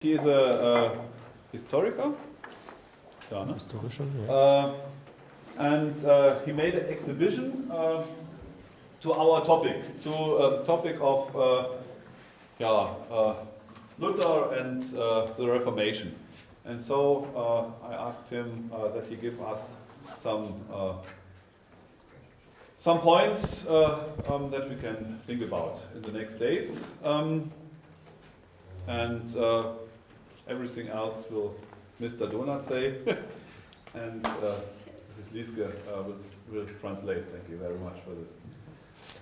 He is a, a historiker. Ja, ne? Historischer, yes. Uh, and uh, he made an exhibition uh, to our topic, to uh, the topic of uh, yeah, uh, Luther and uh, the Reformation. And so uh, I asked him uh, that he give us some uh, some points uh, um, that we can think about in the next days. Um, and uh, everything else will Mr. Donut say. and uh, Mrs. Lieske uh, will, will translate. Thank you very much for this.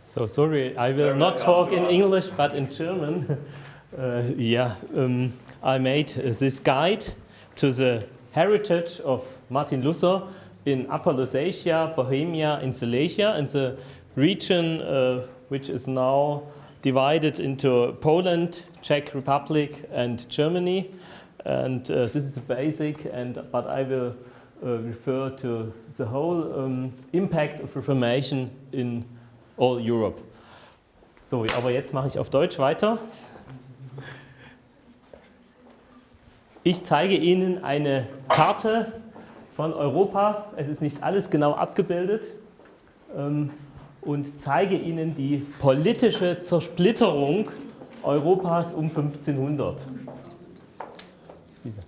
So sorry, I will not talk in. English, but in German. Uh, yeah, um, I made this guide to the heritage of Martin Luther in Upper Lusatia, Bohemia, and Silesia, in the region uh, which is now divided into Poland, Czech Republic, and Germany. And uh, this is the basic, and but I will uh, refer to the whole um, impact of Reformation in all Europe. So, aber jetzt mache ich auf Deutsch weiter. Ich zeige Ihnen eine Karte von Europa. Es ist nicht alles genau abgebildet. ähm, Und zeige Ihnen die politische Zersplitterung Europas um 1500. Diese.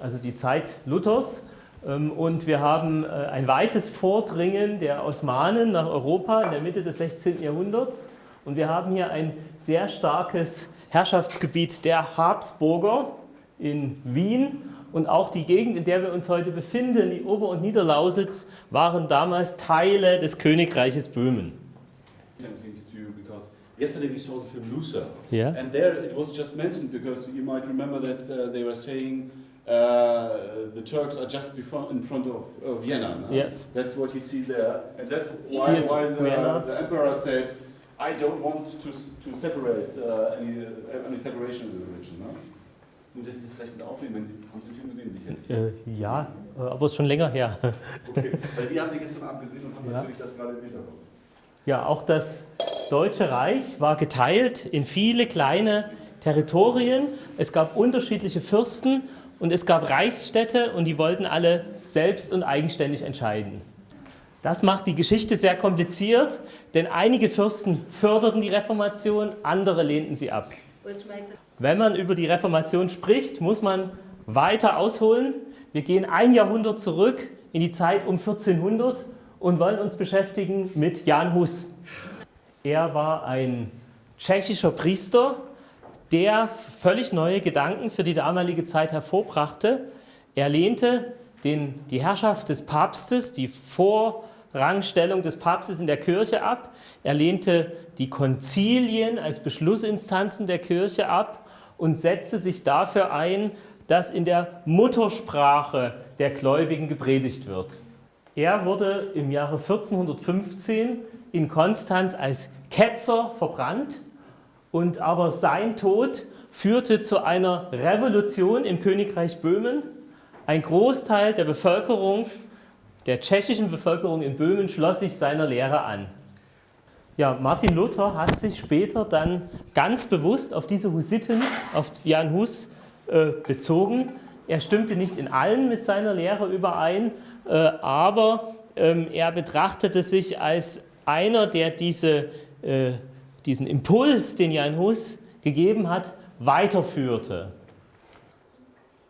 Also die Zeit Luthers. Ähm, Und wir haben äh, ein weites Vordringen der Osmanen nach Europa in der Mitte des 16. Jahrhunderts. Und wir haben hier ein sehr starkes Herrschaftsgebiet der Habsburger in Wien. Und auch die Gegend, in der wir uns heute befinden, die Ober- und Niederlausitz, waren damals Teile des Königreiches Böhmen. Yesterday we saw the film Luther, Ja? and there it was just mentioned because you might remember that uh, they were saying uh, the Turks are just before, in front of, of Vienna. no? Yes. That's what you see there, and that's why, Here's why the, the emperor said, "I don't want to, to separate uh, any, uh, any separation of the religion." No? Und das ist vielleicht mit aufnehmen, wenn Sie haben Sie den Film gesehen, sicher. Äh, ja, äh, aber es ist schon länger her. Okay, weil die haben die gestern Abend gesehen und haben Ja. natürlich das gerade im Hinterkopf. Ja, auch das Deutsche Reich war geteilt in viele kleine Territorien. Es gab unterschiedliche Fürsten und es gab Reichsstädte und die wollten alle selbst und eigenständig entscheiden. Das macht die Geschichte sehr kompliziert, denn einige Fürsten förderten die Reformation, andere lehnten sie ab. Wenn man über die Reformation spricht, muss man weiter ausholen. Wir gehen ein Jahrhundert zurück in die Zeit um 1400 und wollen uns beschäftigen mit Jan Hus. Er war ein tschechischer Priester, der völlig neue Gedanken für die damalige Zeit hervorbrachte. Er lehnte den, die Herrschaft des Papstes, die Vorrangstellung des Papstes in der Kirche ab. Er lehnte die Konzilien als Beschlussinstanzen der Kirche ab und setzte sich dafür ein, dass in der Muttersprache der Gläubigen gepredigt wird. Er wurde im Jahre 1415 in Konstanz als Ketzer verbrannt und aber sein Tod führte zu einer Revolution im Königreich Böhmen. Ein Großteil der Bevölkerung, der tschechischen Bevölkerung in Böhmen, schloss sich seiner Lehre an. Ja, Martin Luther hat sich später dann ganz bewusst auf diese Hussiten, auf Jan Hus äh, bezogen. Er stimmte nicht in allen mit seiner Lehre überein, äh, aber ähm, er betrachtete sich als einer, der diese, äh, diesen Impuls, den Jan Hus gegeben hat, weiterführte.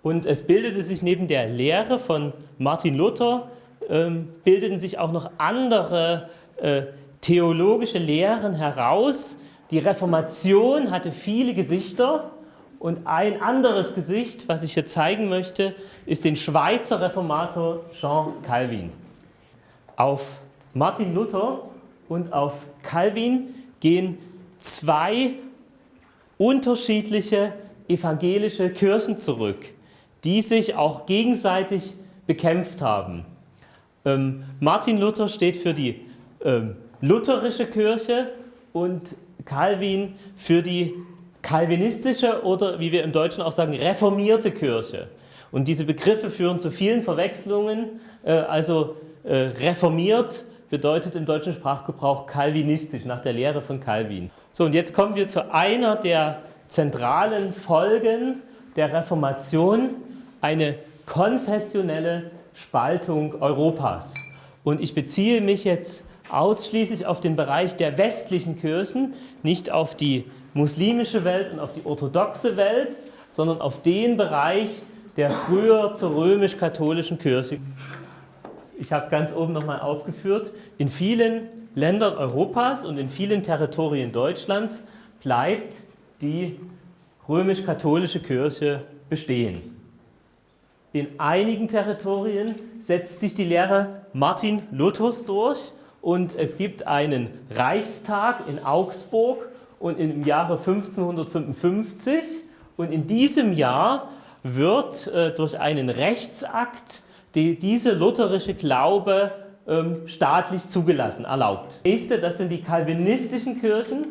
Und es bildete sich neben der Lehre von Martin Luther, ähm, bildeten sich auch noch andere äh, theologische Lehren heraus. Die Reformation hatte viele Gesichter und ein anderes Gesicht, was ich hier zeigen möchte, ist den Schweizer Reformator Jean Calvin. Auf Martin Luther und auf Calvin gehen zwei unterschiedliche evangelische Kirchen zurück, die sich auch gegenseitig bekämpft haben. Ähm, Martin Luther steht für die ähm, lutherische Kirche und Calvin für die kalvinistische oder wie wir im Deutschen auch sagen, reformierte Kirche. Und diese Begriffe führen zu vielen Verwechslungen. Äh, also äh, reformiert bedeutet im deutschen Sprachgebrauch kalvinistisch, nach der Lehre von Calvin. So, und jetzt kommen wir zu einer der zentralen Folgen der Reformation eine konfessionelle Spaltung Europas. Und ich beziehe mich jetzt ausschließlich auf den Bereich der westlichen Kirchen, nicht auf die muslimische Welt und auf die orthodoxe Welt, sondern auf den Bereich der früher zur römisch-katholischen Kirche. Ich habe ganz oben nochmal aufgeführt, in vielen Ländern Europas und in vielen Territorien Deutschlands bleibt die römisch-katholische Kirche bestehen. In einigen Territorien setzt sich die Lehre Martin Luthers durch und es gibt einen Reichstag in Augsburg und im Jahre 1555 und in diesem Jahr wird äh, durch einen Rechtsakt die, diese lutherische Glaube ähm, staatlich zugelassen, erlaubt. Nächste, das sind die calvinistischen Kirchen,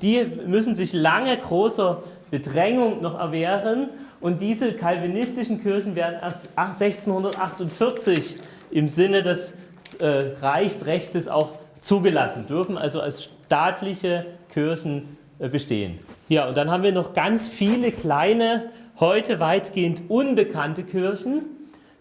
die müssen sich lange großer Bedrängung noch erwehren. Und diese calvinistischen Kirchen werden erst 1648 im Sinne des äh, Reichsrechtes auch zugelassen, dürfen also als staatliche Kirchen äh, bestehen. Ja, und dann haben wir noch ganz viele kleine, heute weitgehend unbekannte Kirchen,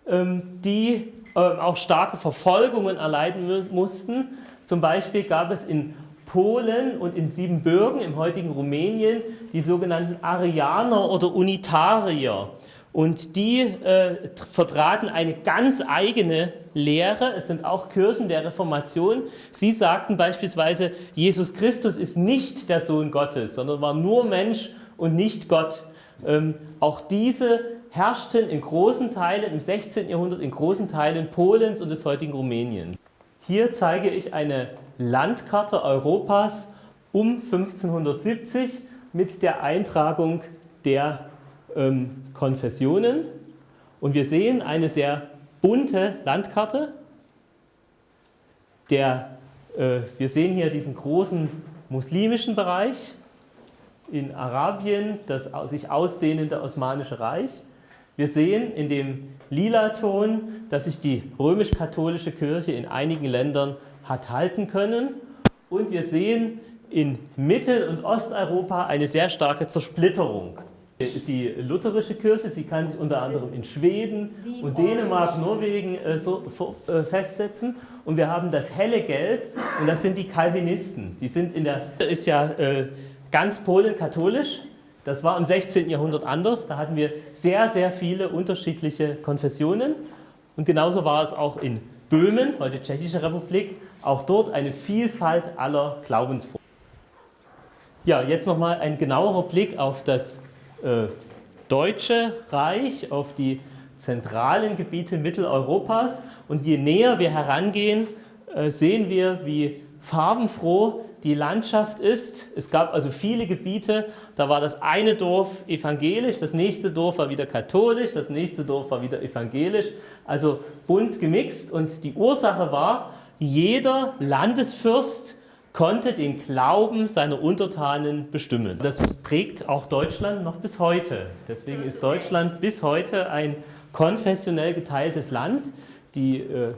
ähm, die ähm, auch starke Verfolgungen erleiden mussten. Zum Beispiel gab es in Polen und in Siebenbürgen im heutigen Rumänien die sogenannten Arianer oder Unitarier. Und die äh, vertraten eine ganz eigene Lehre. Es sind auch Kirchen der Reformation. Sie sagten beispielsweise, Jesus Christus ist nicht der Sohn Gottes, sondern war nur Mensch und nicht Gott. Ähm, auch diese herrschten in großen Teilen im 16. Jahrhundert in großen Teilen Polens und des heutigen Rumänien. Hier zeige ich eine Landkarte Europas um 1570 mit der Eintragung der ähm, Konfessionen. Und wir sehen eine sehr bunte Landkarte. Der, äh, wir sehen hier diesen großen muslimischen Bereich in Arabien, das sich ausdehnende Osmanische Reich. Wir sehen in dem lila Ton, dass sich die römisch-katholische Kirche in einigen Ländern hat halten können. Und wir sehen in Mittel- und Osteuropa eine sehr starke Zersplitterung. Die lutherische Kirche, sie kann sich unter anderem in Schweden und Dänemark, Norwegen äh, so, äh, festsetzen. Und wir haben das helle Gelb und das sind die Calvinisten. Die sind in der, ist ja äh, ganz Polen katholisch. Das war im 16. Jahrhundert anders. Da hatten wir sehr, sehr viele unterschiedliche Konfessionen. Und genauso war es auch in Böhmen, heute Tschechische Republik, auch dort eine Vielfalt aller Glaubensformen. Ja, jetzt nochmal ein genauerer Blick auf das äh, Deutsche Reich, auf die zentralen Gebiete Mitteleuropas. Und je näher wir herangehen, äh, sehen wir, wie farbenfroh die Landschaft ist. Es gab also viele Gebiete, da war das eine Dorf evangelisch, das nächste Dorf war wieder katholisch, das nächste Dorf war wieder evangelisch, also bunt gemixt. Und die Ursache war, jeder Landesfürst konnte den Glauben seiner Untertanen bestimmen. Das prägt auch Deutschland noch bis heute. Deswegen ist Deutschland bis heute ein konfessionell geteiltes Land. Die äh,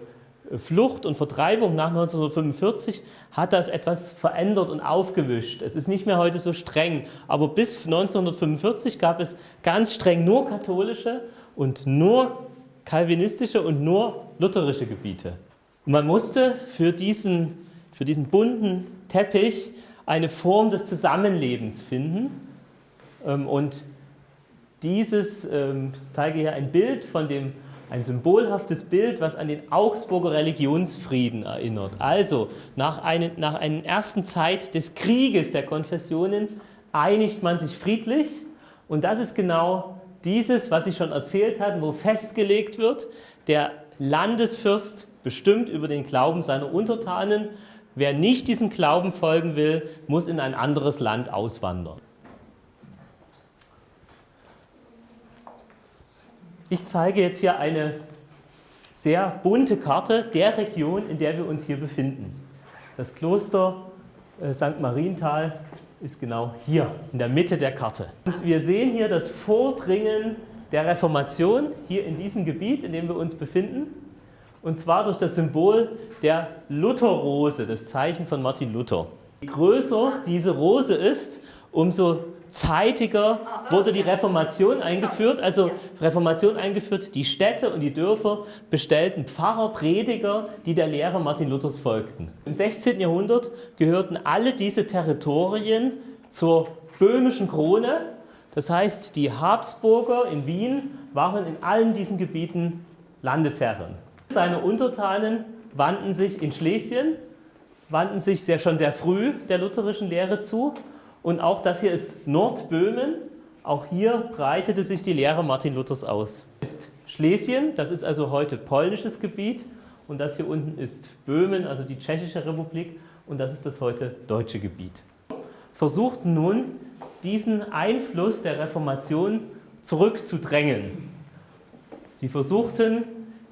Flucht und Vertreibung nach 1945 hat das etwas verändert und aufgewischt. Es ist nicht mehr heute so streng, aber bis 1945 gab es ganz streng nur katholische und nur kalvinistische und nur lutherische Gebiete. Man musste für diesen, für diesen bunten Teppich eine Form des Zusammenlebens finden. Ähm, und dieses, ähm, ich zeige hier ein Bild von dem, ein symbolhaftes Bild, was an den Augsburger Religionsfrieden erinnert. Also nach, einen, nach einer ersten Zeit des Krieges der Konfessionen einigt man sich friedlich und das ist genau dieses, was ich schon erzählt habe, wo festgelegt wird, der Landesfürst bestimmt über den Glauben seiner Untertanen. Wer nicht diesem Glauben folgen will, muss in ein anderes Land auswandern. Ich zeige jetzt hier eine sehr bunte Karte der Region, in der wir uns hier befinden. Das Kloster äh, St. Marienthal ist genau hier in der Mitte der Karte. Und wir sehen hier das Vordringen der Reformation hier in diesem Gebiet, in dem wir uns befinden. Und zwar durch das Symbol der Lutherrose, das Zeichen von Martin Luther. Je größer diese Rose ist, umso zeitiger wurde die Reformation eingeführt, also Reformation eingeführt, die Städte und die Dörfer bestellten Pfarrer, Prediger, die der Lehre Martin Luthers folgten. Im 16. Jahrhundert gehörten alle diese Territorien zur böhmischen Krone, das heißt, die Habsburger in Wien waren in allen diesen Gebieten Landesherren. Seine Untertanen wandten sich in Schlesien, wandten sich sehr, schon sehr früh der lutherischen Lehre zu und auch das hier ist Nordböhmen. Auch hier breitete sich die Lehre Martin Luthers aus. Das ist Schlesien, das ist also heute polnisches Gebiet und das hier unten ist Böhmen, also die Tschechische Republik und das ist das heute deutsche Gebiet. Versuchten nun diesen Einfluss der Reformation zurückzudrängen. Sie versuchten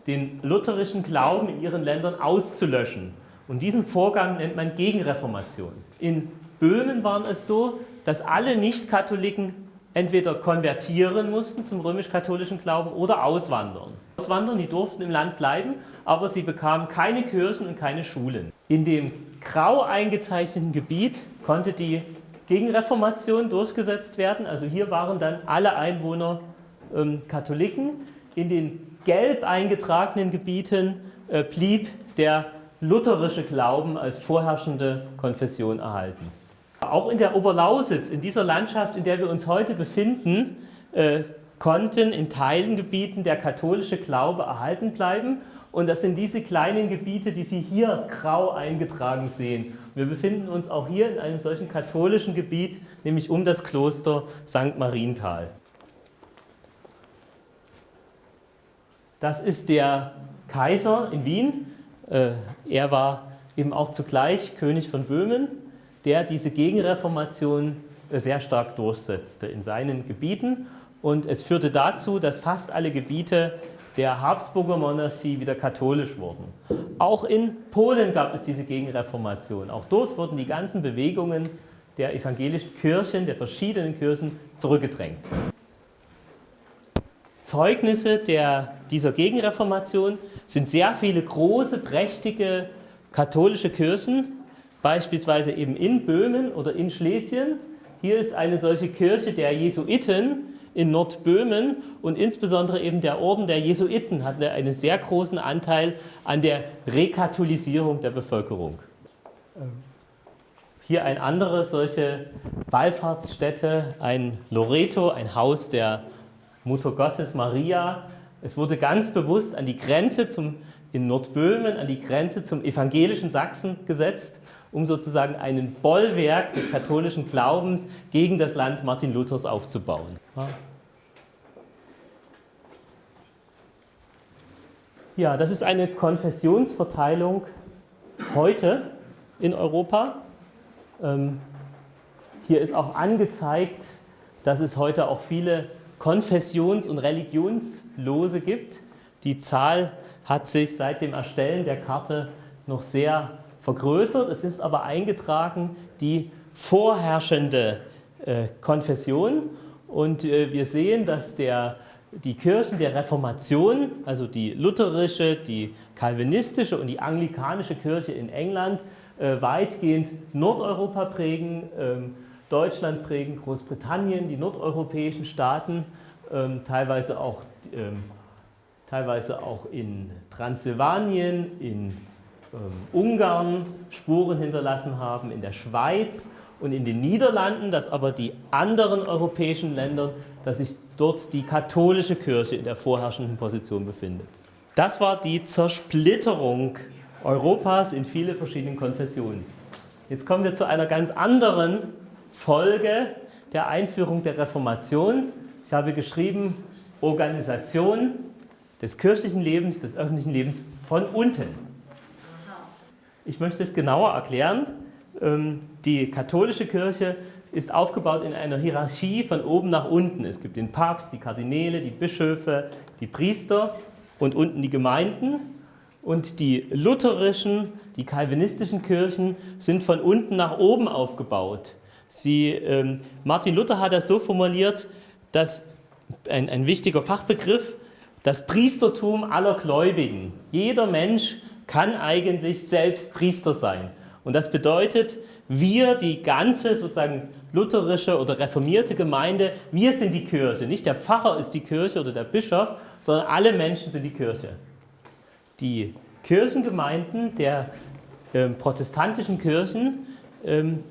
den lutherischen Glauben in ihren Ländern auszulöschen und diesen Vorgang nennt man Gegenreformation. In Böhmen war es so, dass alle Nicht-Katholiken entweder konvertieren mussten zum römisch-katholischen Glauben oder auswandern. Auswandern, die durften im Land bleiben, aber sie bekamen keine Kirchen und keine Schulen. In dem grau eingezeichneten Gebiet konnte die Gegenreformation durchgesetzt werden. Also hier waren dann alle Einwohner ähm, Katholiken. In den gelb eingetragenen Gebieten äh, blieb der lutherische Glauben als vorherrschende Konfession erhalten. Auch in der Oberlausitz, in dieser Landschaft, in der wir uns heute befinden, äh, konnten in Teilengebieten der katholische Glaube erhalten bleiben. Und das sind diese kleinen Gebiete, die Sie hier grau eingetragen sehen. Wir befinden uns auch hier in einem solchen katholischen Gebiet, nämlich um das Kloster St. Marienthal. Das ist der Kaiser in Wien. Äh, er war eben auch zugleich König von Böhmen der diese Gegenreformation äh, sehr stark durchsetzte in seinen Gebieten. Und es führte dazu, dass fast alle Gebiete der Habsburger Monarchie wieder katholisch wurden. Auch in Polen gab es diese Gegenreformation. Auch dort wurden die ganzen Bewegungen der evangelischen Kirchen, der verschiedenen Kirchen, zurückgedrängt. Zeugnisse der, dieser Gegenreformation sind sehr viele große, prächtige katholische Kirchen, beispielsweise eben in Böhmen oder in Schlesien. Hier ist eine solche Kirche der Jesuiten in Nordböhmen und insbesondere eben der Orden der Jesuiten hatte einen sehr großen Anteil an der Rekatholisierung der Bevölkerung. Hier eine andere solche Wallfahrtsstätte, ein Loreto, ein Haus der Mutter Gottes Maria. Es wurde ganz bewusst an die Grenze zum, in Nordböhmen, an die Grenze zum evangelischen Sachsen gesetzt um sozusagen einen Bollwerk des katholischen Glaubens gegen das Land Martin Luthers aufzubauen. Ja, das ist eine Konfessionsverteilung heute in Europa. Ähm, hier ist auch angezeigt, dass es heute auch viele Konfessions- und Religionslose gibt. Die Zahl hat sich seit dem Erstellen der Karte noch sehr vergrößert. Es ist aber eingetragen die vorherrschende äh, Konfession und äh, wir sehen, dass der, die Kirchen der Reformation, also die lutherische, die kalvinistische und die anglikanische Kirche in England äh, weitgehend Nordeuropa prägen, ähm, Deutschland prägen, Großbritannien, die nordeuropäischen Staaten, ähm, teilweise auch ähm, teilweise auch in Transsilvanien, in ähm, Ungarn Spuren hinterlassen haben, in der Schweiz und in den Niederlanden, dass aber die anderen europäischen Länder, dass sich dort die katholische Kirche in der vorherrschenden Position befindet. Das war die Zersplitterung Europas in viele verschiedene Konfessionen. Jetzt kommen wir zu einer ganz anderen Folge der Einführung der Reformation. Ich habe geschrieben, Organisation des kirchlichen Lebens, des öffentlichen Lebens von unten. Ich möchte es genauer erklären. Ähm, die katholische Kirche ist aufgebaut in einer Hierarchie von oben nach unten. Es gibt den Papst, die Kardinäle, die Bischöfe, die Priester und unten die Gemeinden. Und die lutherischen, die kalvinistischen Kirchen sind von unten nach oben aufgebaut. Sie, ähm, Martin Luther hat das so formuliert, dass ein, ein wichtiger Fachbegriff, das Priestertum aller Gläubigen. Jeder Mensch kann eigentlich selbst Priester sein. Und das bedeutet, wir, die ganze sozusagen lutherische oder reformierte Gemeinde, wir sind die Kirche. Nicht der Pfarrer ist die Kirche oder der Bischof, sondern alle Menschen sind die Kirche. Die Kirchengemeinden der äh, protestantischen Kirchen ähm,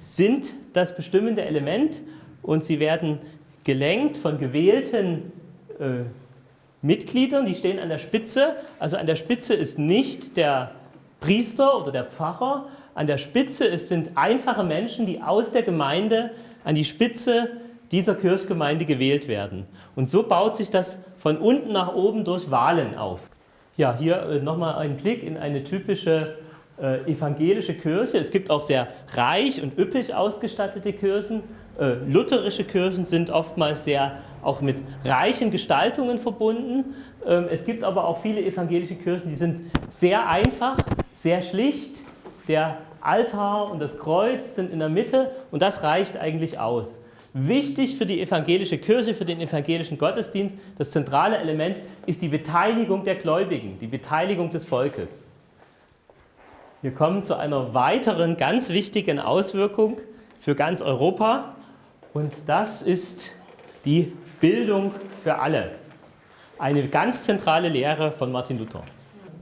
sind das bestimmende Element und sie werden gelenkt von gewählten äh, Mitgliedern, die stehen an der Spitze. Also an der Spitze ist nicht der Priester oder der Pfarrer, an der Spitze ist, sind einfache Menschen, die aus der Gemeinde an die Spitze dieser Kirchgemeinde gewählt werden. Und so baut sich das von unten nach oben durch Wahlen auf. Ja, hier äh, nochmal ein Blick in eine typische äh, evangelische Kirche. Es gibt auch sehr reich und üppig ausgestattete Kirchen. Äh, lutherische Kirchen sind oftmals sehr auch mit reichen Gestaltungen verbunden. Ähm, es gibt aber auch viele evangelische Kirchen, die sind sehr einfach, sehr schlicht. Der Altar und das Kreuz sind in der Mitte und das reicht eigentlich aus. Wichtig für die evangelische Kirche, für den evangelischen Gottesdienst, das zentrale Element ist die Beteiligung der Gläubigen, die Beteiligung des Volkes. Wir kommen zu einer weiteren ganz wichtigen Auswirkung für ganz Europa und das ist die Bildung für alle. Eine ganz zentrale Lehre von Martin Luther.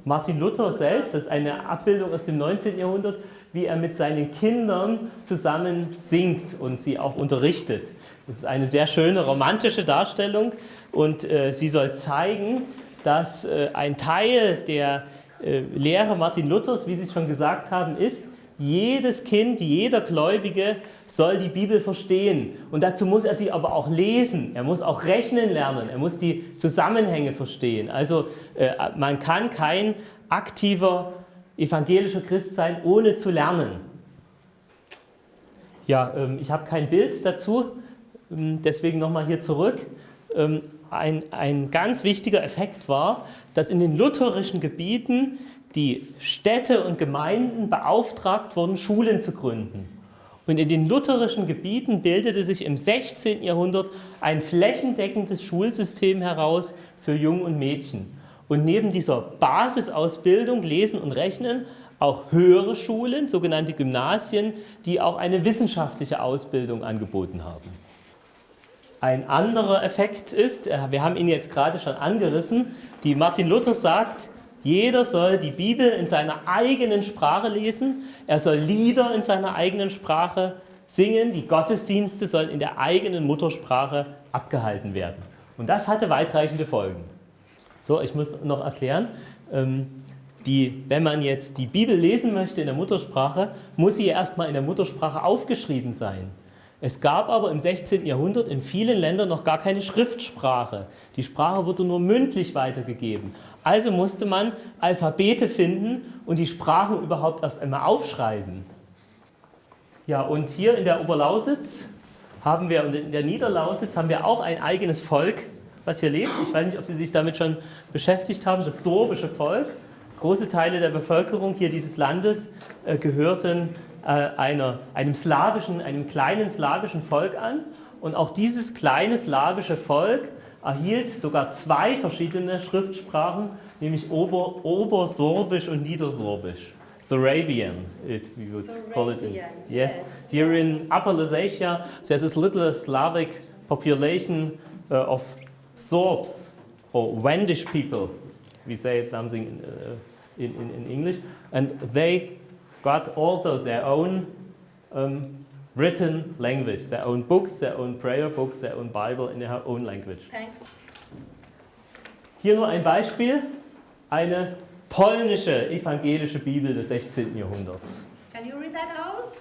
Martin Luther selbst, das ist eine Abbildung aus dem 19. Jahrhundert, wie er mit seinen Kindern zusammen singt und sie auch unterrichtet. Das ist eine sehr schöne romantische Darstellung und äh, sie soll zeigen, dass äh, ein Teil der Lehre Martin Luthers, wie Sie es schon gesagt haben, ist, jedes Kind, jeder Gläubige soll die Bibel verstehen. Und dazu muss er sie aber auch lesen. Er muss auch rechnen lernen. Er muss die Zusammenhänge verstehen. Also äh, man kann kein aktiver evangelischer Christ sein, ohne zu lernen. Ja, ähm, ich habe kein Bild dazu, ähm, deswegen nochmal hier zurück. Ein, ein ganz wichtiger Effekt war, dass in den lutherischen Gebieten die Städte und Gemeinden beauftragt wurden, Schulen zu gründen. Und in den lutherischen Gebieten bildete sich im 16. Jahrhundert ein flächendeckendes Schulsystem heraus für Jungen und Mädchen. Und neben dieser Basisausbildung, Lesen und Rechnen, auch höhere Schulen, sogenannte Gymnasien, die auch eine wissenschaftliche Ausbildung angeboten haben. Ein anderer Effekt ist, äh, wir haben ihn jetzt gerade schon angerissen, die Martin Luther sagt, jeder soll die Bibel in seiner eigenen Sprache lesen, er soll Lieder in seiner eigenen Sprache singen, die Gottesdienste sollen in der eigenen Muttersprache abgehalten werden. Und das hatte weitreichende Folgen. So, ich muss noch erklären, ähm, die, wenn man jetzt die Bibel lesen möchte in der Muttersprache, muss sie erstmal in der Muttersprache aufgeschrieben sein. Es gab aber im 16. Jahrhundert in vielen Ländern noch gar keine Schriftsprache. Die Sprache wurde nur mündlich weitergegeben. Also musste man Alphabete finden und die Sprachen überhaupt erst einmal aufschreiben. Ja, und hier in der Oberlausitz haben wir und in der Niederlausitz haben wir auch ein eigenes Volk, was hier lebt. Ich weiß nicht, ob Sie sich damit schon beschäftigt haben, das sorbische Volk. Große Teile der Bevölkerung hier dieses Landes äh, gehörten äh, einer, einem slawischen, einem kleinen slawischen Volk an. Und auch dieses kleine slawische Volk erhielt sogar zwei verschiedene Schriftsprachen, nämlich Ober, Obersorbisch und Niedersorbisch. Sorabian, it, we would Sorabian, call it. In, yes. yes. Here in Upper Lusatia, there's this little Slavic population uh, of Sorbs or Wendish people. We say something in, uh, in, in, in English. And they got also their own um, written language, their own books, their own prayer books, their own Bible in their own language. Thanks. Hier nur ein Beispiel, eine polnische evangelische Bibel des 16. Jahrhunderts. Can you read that out?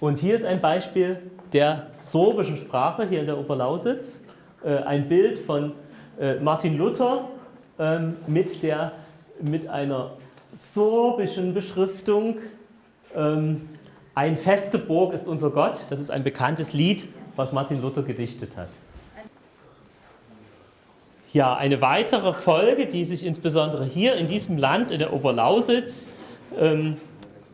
Und hier ist ein Beispiel der sorbischen Sprache, hier in der Oberlausitz. Äh, ein Bild von äh, Martin Luther ähm, mit, der, mit einer sorbischen Beschriftung. Ähm, ein feste Burg ist unser Gott. Das ist ein bekanntes Lied, was Martin Luther gedichtet hat. Ja, eine weitere Folge, die sich insbesondere hier in diesem Land, in der Oberlausitz, ähm,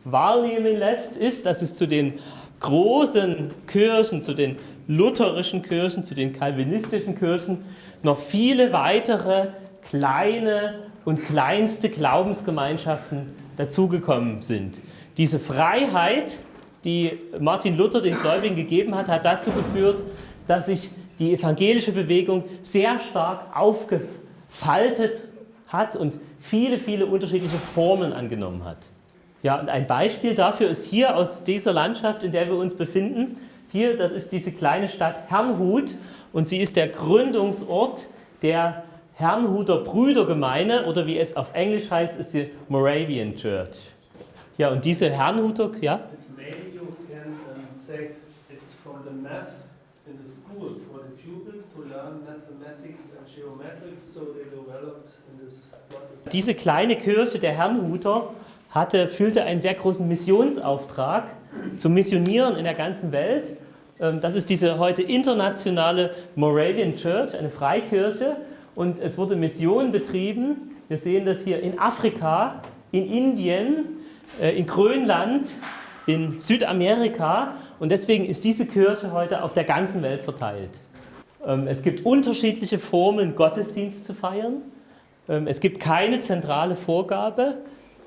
wahrnehmen lässt, ist, dass es zu den großen Kirchen, zu den lutherischen Kirchen, zu den kalvinistischen Kirchen noch viele weitere kleine und kleinste Glaubensgemeinschaften dazugekommen sind. Diese Freiheit, die Martin Luther den Gläubigen gegeben hat, hat dazu geführt, dass sich die evangelische Bewegung sehr stark aufgefaltet hat und viele, viele unterschiedliche Formen angenommen hat. Ja, und ein Beispiel dafür ist hier aus dieser Landschaft, in der wir uns befinden. Hier, das ist diese kleine Stadt Herrnhut und sie ist der Gründungsort der Herrnhuter Brüdergemeinde oder wie es auf Englisch heißt, ist die Moravian Church. Ja, und diese Herrnhuter, ja? Maybe you can um, say it's from the math in the school for the pupils to learn mathematics and geometrics, so they developed in this. what is- Diese kleine Kirche der Herrnhuter hatte, fühlte einen sehr großen Missionsauftrag zu missionieren in der ganzen Welt. Ähm, Das ist diese heute internationale Moravian Church, eine Freikirche. Und es wurde Mission betrieben. Wir sehen das hier in Afrika, in Indien, äh, in Grönland, in Südamerika. Und deswegen ist diese Kirche heute auf der ganzen Welt verteilt. Ähm, Es gibt unterschiedliche Formen, Gottesdienst zu feiern. Ähm, Es gibt keine zentrale Vorgabe,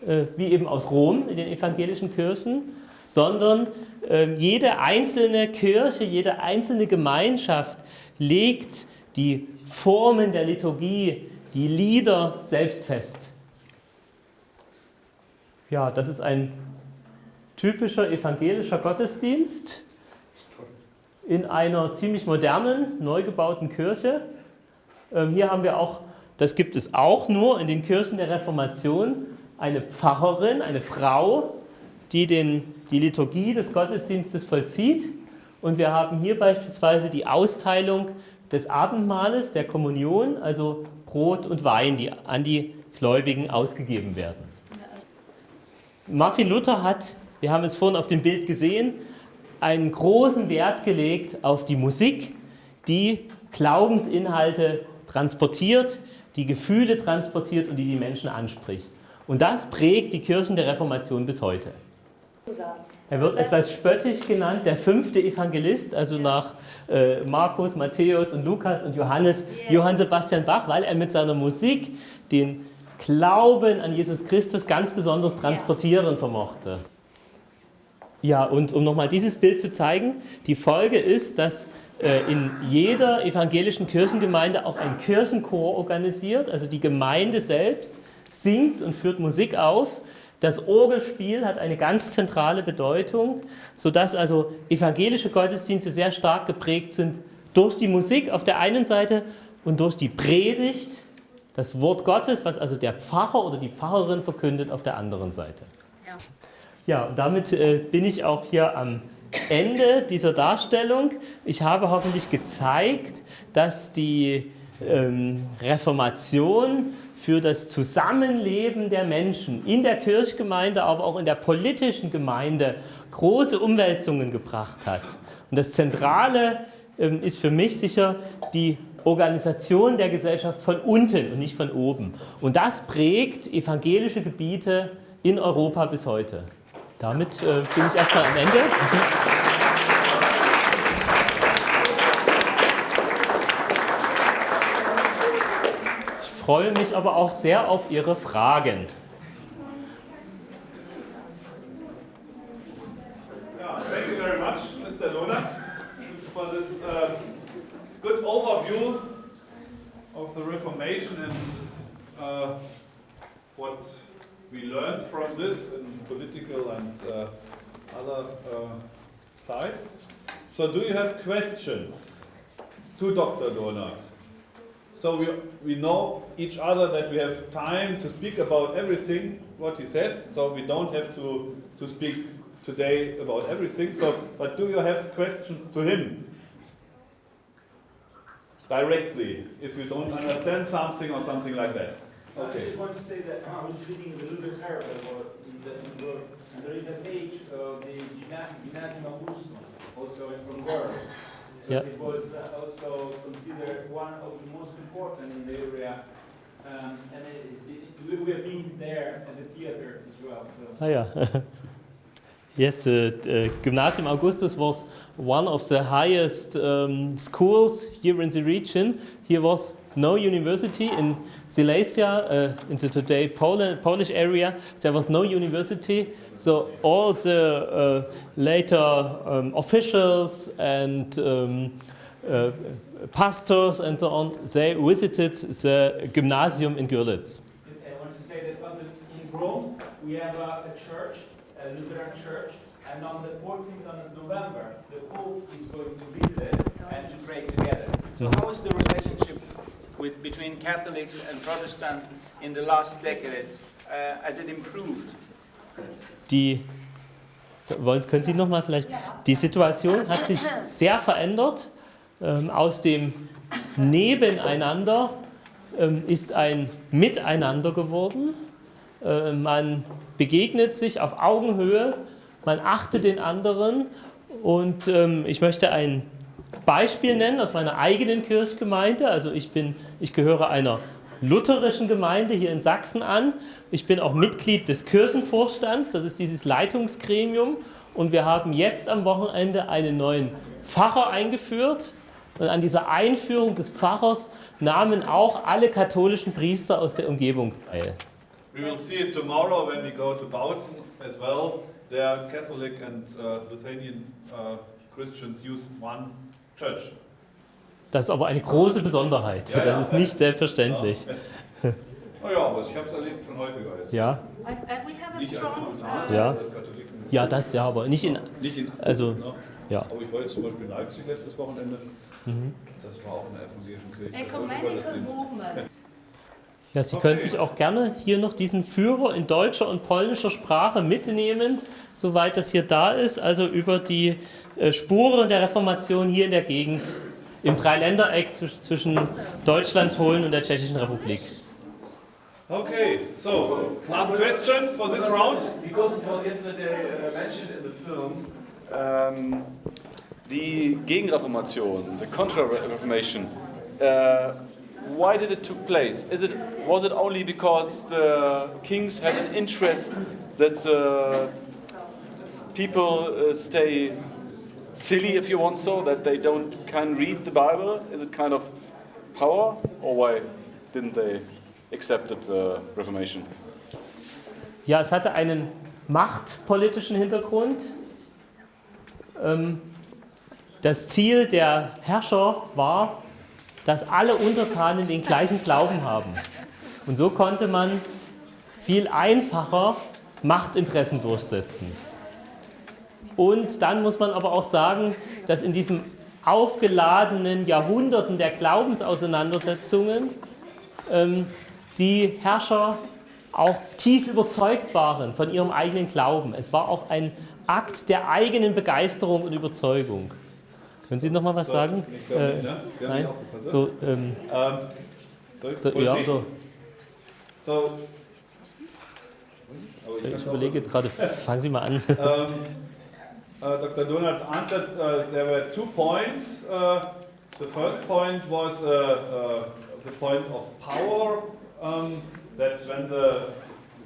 äh, wie eben aus Rom in den evangelischen Kirchen, sondern ähm, jede einzelne Kirche, jede einzelne Gemeinschaft legt die Formen der Liturgie, die Lieder selbst fest. Ja, das ist ein typischer evangelischer Gottesdienst in einer ziemlich modernen, neu gebauten Kirche. Ähm, Hier haben wir auch, das gibt es auch nur in den Kirchen der Reformation, eine Pfarrerin, eine Frau, die den, die Liturgie des Gottesdienstes vollzieht. Und wir haben hier beispielsweise die Austeilung des Abendmahles, der Kommunion, also Brot und Wein, die an die Gläubigen ausgegeben werden. Martin Luther hat, wir haben es vorhin auf dem Bild gesehen, einen großen Wert gelegt auf die Musik, die Glaubensinhalte transportiert, die Gefühle transportiert und die die Menschen anspricht. Und das prägt die Kirchen der Reformation bis heute. Er wird etwas spöttisch genannt, der fünfte Evangelist, also nach äh, Markus, Matthäus und Lukas und Johannes, Johann Sebastian Bach, weil er mit seiner Musik den Glauben an Jesus Christus ganz besonders transportieren vermochte. Ja, und um nochmal dieses Bild zu zeigen, die Folge ist, dass äh, in jeder evangelischen Kirchengemeinde auch ein Kirchenchor organisiert, also die Gemeinde selbst singt und führt Musik auf. Das Orgelspiel hat eine ganz zentrale Bedeutung, sodass also evangelische Gottesdienste sehr stark geprägt sind durch die Musik auf der einen Seite und durch die Predigt, das Wort Gottes, was also der Pfarrer oder die Pfarrerin verkündet, auf der anderen Seite. Ja. Ja, und damit äh, bin ich auch hier am Ende dieser Darstellung. Ich habe hoffentlich gezeigt, dass die ähm, Reformation für das Zusammenleben der Menschen in der Kirchgemeinde, aber auch in der politischen Gemeinde große Umwälzungen gebracht hat. Und das Zentrale ähm, ist für mich sicher die Organisation der Gesellschaft von unten und nicht von oben. Und das prägt evangelische Gebiete in Europa bis heute. Damit äh, bin ich erstmal am Ende. Freue mich aber auch sehr auf Ihre Fragen. Yeah, thank you very much, Mr. Donat, for this uh, good overview of the Reformation and uh, what we learned from this in political and uh, other uh, sides. So, do you have questions to Dr. Donat? So we, we know each other that we have time to speak about everything what he said. So we don't have to, to speak today about everything. So, but do you have questions to him directly if you don't understand something or something like that? I just want to say that I was reading the Luther's Herald about that he wrote, and there is a page of the Gymna- Gymnasium Augustum, also from there. Yeah. It was uh, also considered one of the most important in the area. Um, and it is, it, we have been there at the theater as well. So. Ah ja. Yes, the uh, Gymnasium Augustus was one of the highest um, schools here in the region. Here was no university in Silesia, uh, in the today Poland, Polish area. There was no university, so all the uh, later um, officials and um, uh, pastors and so on, they visited the gymnasium in Görlitz. I want to say that in Rome, we have a, church, a Lutheran church, and on the 14th of November, the Pope is going to visit it and to pray together. So Mhm. how is the relationship with, between Catholics and Protestants in the last decades? Uh, has it improved? Die, wollen, können Sie noch mal vielleicht, die Situation hat sich sehr verändert. Ähm, aus dem Nebeneinander ähm, ist ein Miteinander geworden. Äh, man begegnet sich auf Augenhöhe, man achtet den anderen und ähm, ich möchte ein Beispiel nennen aus meiner eigenen Kirchgemeinde. Also ich, bin, ich gehöre einer lutherischen Gemeinde hier in Sachsen an. Ich bin auch Mitglied des Kirchenvorstands, das ist dieses Leitungsgremium. Und wir haben jetzt am Wochenende einen neuen Pfarrer eingeführt. Und an dieser Einführung des Pfarrers nahmen auch alle katholischen Priester aus der Umgebung teil. We will see it tomorrow when we go to Bautzen as well. There, Catholic and uh, Lithuanian uh, Christians use one church. Das ist aber eine große Besonderheit. Ja, Das ja. ist nicht selbstverständlich. Oh ja, aber ich habe es erlebt schon häufiger jetzt. Ja, And and we have a Nicht als strong, Simultan, uh, Ja. als Katholiken. ja, das ja, aber nicht in. Nicht in Also? Ja. Aber ich war jetzt zum Beispiel in Leipzig letztes Wochenende. Mhm. Das war auch in der evangelischen Kirche. Ecumenical movement. Ja, Sie Okay. können sich auch gerne hier noch diesen Führer in deutscher und polnischer Sprache mitnehmen, soweit das hier da ist, also über die äh, Spuren der Reformation hier in der Gegend, im Dreiländereck zwisch- zwischen Deutschland, Polen und der Tschechischen Republik. Okay, so, last question for this round. Because it was yesterday uh, mentioned in the film, um, die Gegenreformation, the Contra-Reformation, uh, why did it took place? Is it, was it only because the kings had an interest that the people uh, stay silly, if you want so, that they don't can read the Bible? Is it kind of power, or why didn't they accept the Reformation? Ja, es hatte einen machtpolitischen Hintergrund. Ähm, Das Ziel der Herrscher war, dass alle Untertanen den gleichen Glauben haben. Und so konnte man viel einfacher Machtinteressen durchsetzen. Und dann muss man aber auch sagen, dass in diesem aufgeladenen Jahrhunderten der Glaubensauseinandersetzungen ähm, die Herrscher auch tief überzeugt waren von ihrem eigenen Glauben. Es war auch ein Akt der eigenen Begeisterung und Überzeugung. Können Sie noch mal was sagen? Glaube nicht, Äh, ne? Haben nein? ne? So, ähm, Ähm, soll ich so, ja, oder, So. Ich ich überlege jetzt gerade, fangen Sie mal an. Um, uh, Dr. Donald answered uh, there were two points. Uh, the first point was uh, uh, the point of power, um, that when the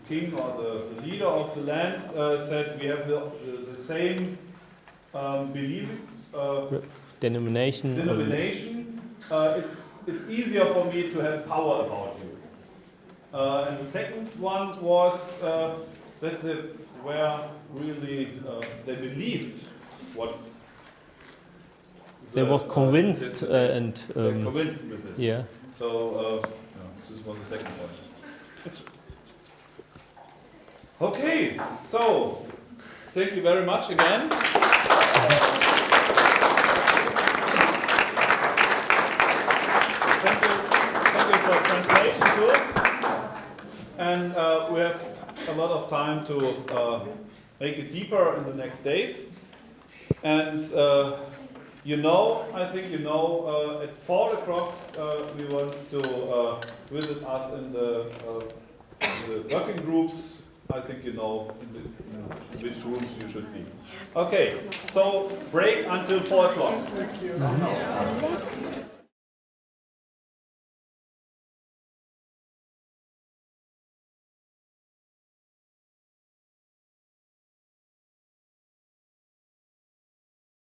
king or the, the leader of the land uh, said we have the, the, the same um, belief, uh, Denomination. denomination, uh, it's, it's easier for me to have power about you. Uh, and the second one was uh, that they were really, uh, they believed what. They uh, convinced uh, and um, convinced with this. yeah. So uh, yeah, this was the second point. Okay, so thank you very much again. Thank you, thank you for translation too. And uh, we have a lot of time to uh, make it deeper in the next days. And uh, you know, I think you know, uh, at 4 o'clock uh, we want to uh, visit us in the, uh, in the working groups. I think you know in, the, in which rooms you should be. Okay, so break until 4 o'clock.